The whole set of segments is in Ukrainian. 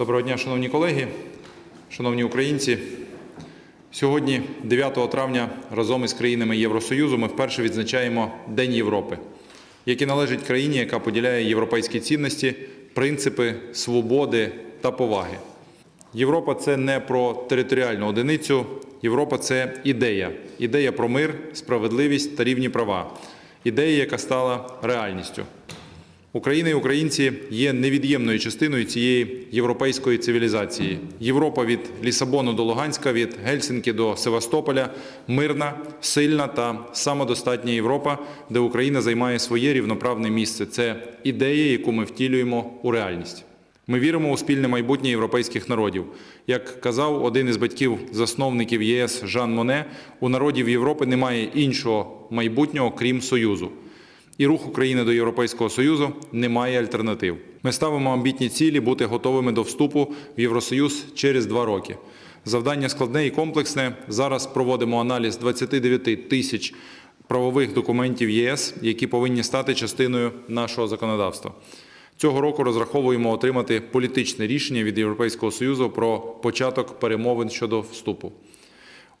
Доброго дня, шановні колеги, шановні українці. Сьогодні, 9 травня, разом із країнами Євросоюзу ми вперше відзначаємо День Європи, який належить країні, яка поділяє європейські цінності, принципи свободи та поваги. Європа це не про територіальну одиницю. Європа це ідея. Ідея про мир, справедливість та рівні права. Ідея, яка стала реальністю. Україна і українці є невід'ємною частиною цієї європейської цивілізації. Європа від Лісабону до Луганська, від Гельсінки до Севастополя мирна, сильна та самодостатня Європа, де Україна займає своє рівноправне місце. Це ідея, яку ми втілюємо у реальність. Ми віримо у спільне майбутнє європейських народів. Як казав один із батьків-засновників ЄС Жан Моне, у народів Європи немає іншого майбутнього, крім Союзу. І рух України до Європейського Союзу не має альтернатив. Ми ставимо амбітні цілі бути готовими до вступу в Євросоюз через два роки. Завдання складне і комплексне. Зараз проводимо аналіз 29 тисяч правових документів ЄС, які повинні стати частиною нашого законодавства. Цього року розраховуємо отримати політичне рішення від Європейського Союзу про початок перемовин щодо вступу.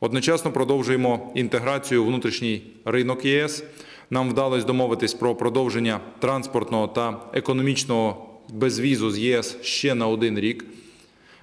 Одночасно продовжуємо інтеграцію внутрішній ринок ЄС. Нам вдалося домовитись про продовження транспортного та економічного безвізу з ЄС ще на один рік.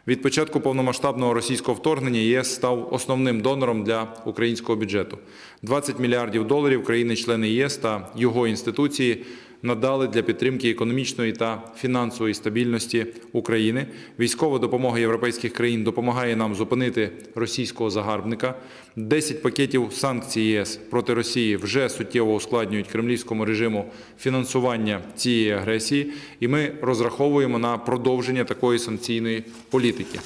Від початку повномасштабного російського вторгнення ЄС став основним донором для українського бюджету. 20 мільярдів доларів країни-члени ЄС та його інституції надали для підтримки економічної та фінансової стабільності України. Військова допомога європейських країн допомагає нам зупинити російського загарбника. 10 пакетів санкцій ЄС проти Росії вже суттєво ускладнюють кремлівському режиму фінансування цієї агресії, і ми розраховуємо на продовження такої санкційної політики.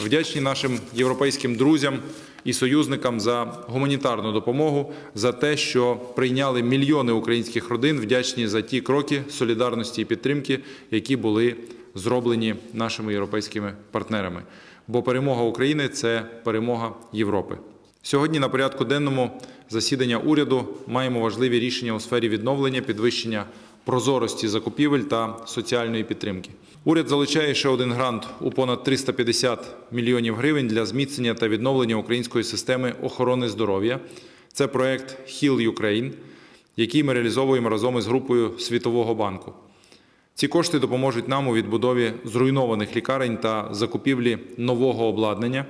Вдячні нашим європейським друзям і союзникам за гуманітарну допомогу, за те, що прийняли мільйони українських родин, вдячні за ті кроки солідарності і підтримки, які були зроблені нашими європейськими партнерами. Бо перемога України це перемога Європи. Сьогодні на порядку денному засідання уряду маємо важливі рішення у сфері відновлення, підвищення прозорості закупівель та соціальної підтримки. Уряд залучає ще один грант у понад 350 мільйонів гривень для зміцнення та відновлення української системи охорони здоров'я. Це проект Heal Ukraine, який ми реалізовуємо разом із групою Світового банку. Ці кошти допоможуть нам у відбудові зруйнованих лікарень та закупівлі нового обладнання.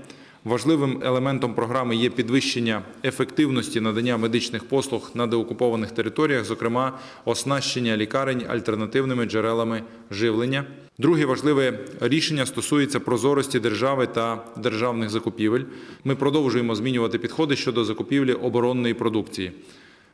Важливим елементом програми є підвищення ефективності надання медичних послуг на деокупованих територіях, зокрема оснащення лікарень альтернативними джерелами живлення. Друге важливе рішення стосується прозорості держави та державних закупівель. Ми продовжуємо змінювати підходи щодо закупівлі оборонної продукції.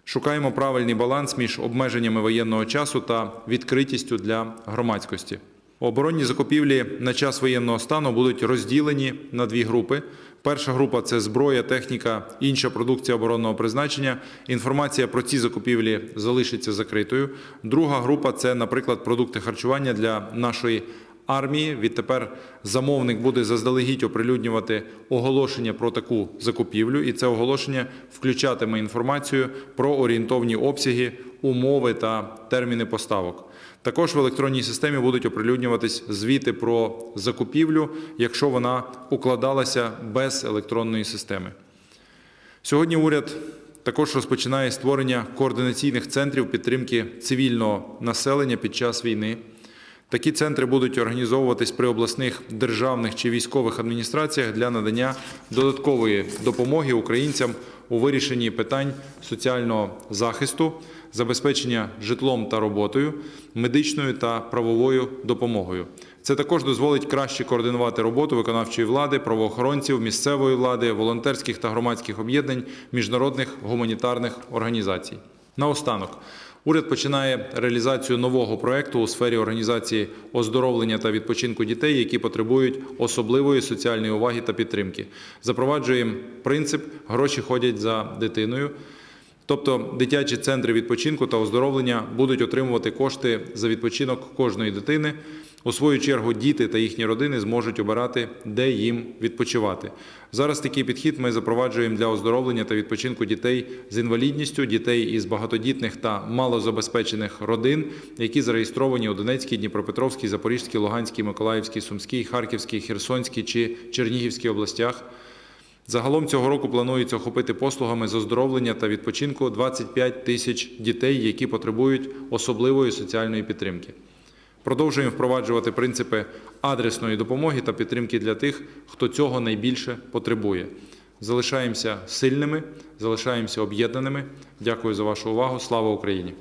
Шукаємо правильний баланс між обмеженнями воєнного часу та відкритістю для громадськості. Оборонні закупівлі на час воєнного стану будуть розділені на дві групи. Перша група це зброя, техніка, інша продукція оборонного призначення. Інформація про ці закупівлі залишиться закритою. Друга група це, наприклад, продукти харчування для нашої армії. Відтепер замовник буде заздалегідь оприлюднювати оголошення про таку закупівлю, і це оголошення включатиме інформацію про орієнтовні обсяги, умови та терміни поставок. Також в електронній системі будуть оприлюднюватись звіти про закупівлю, якщо вона укладалася без електронної системи. Сьогодні уряд також розпочинає створення координаційних центрів підтримки цивільного населення під час війни. Такі центри будуть організовуватись при обласних державних чи військових адміністраціях для надання додаткової допомоги українцям у вирішенні питань соціального захисту, забезпечення житлом та роботою, медичною та правовою допомогою. Це також дозволить краще координувати роботу виконавчої влади, правоохоронців, місцевої влади, волонтерських та громадських об'єднань, міжнародних гуманітарних організацій. Наостанок. Уряд починає реалізацію нового проекту у сфері організації оздоровлення та відпочинку дітей, які потребують особливої соціальної уваги та підтримки. Запроваджуємо принцип гроші ходять за дитиною. Тобто дитячі центри відпочинку та оздоровлення будуть отримувати кошти за відпочинок кожної дитини. У свою чергу діти та їхні родини зможуть обирати, де їм відпочивати. Зараз такий підхід ми запроваджуємо для оздоровлення та відпочинку дітей з інвалідністю, дітей із багатодітних та малозабезпечених родин, які зареєстровані у Донецькій, Дніпропетровській, Запорізькій, Луганській, Миколаївській, Сумській, Харківській, Херсонській чи Чернігівській областях. Загалом цього року планується охопити послугами з оздоровлення та відпочинку 25 тисяч дітей, які потребують особливої соціальної підтримки. Продовжуємо впроваджувати принципи адресної допомоги та підтримки для тих, хто цього найбільше потребує. Залишаємося сильними, залишаємося об'єднаними. Дякую за вашу увагу. Слава Україні!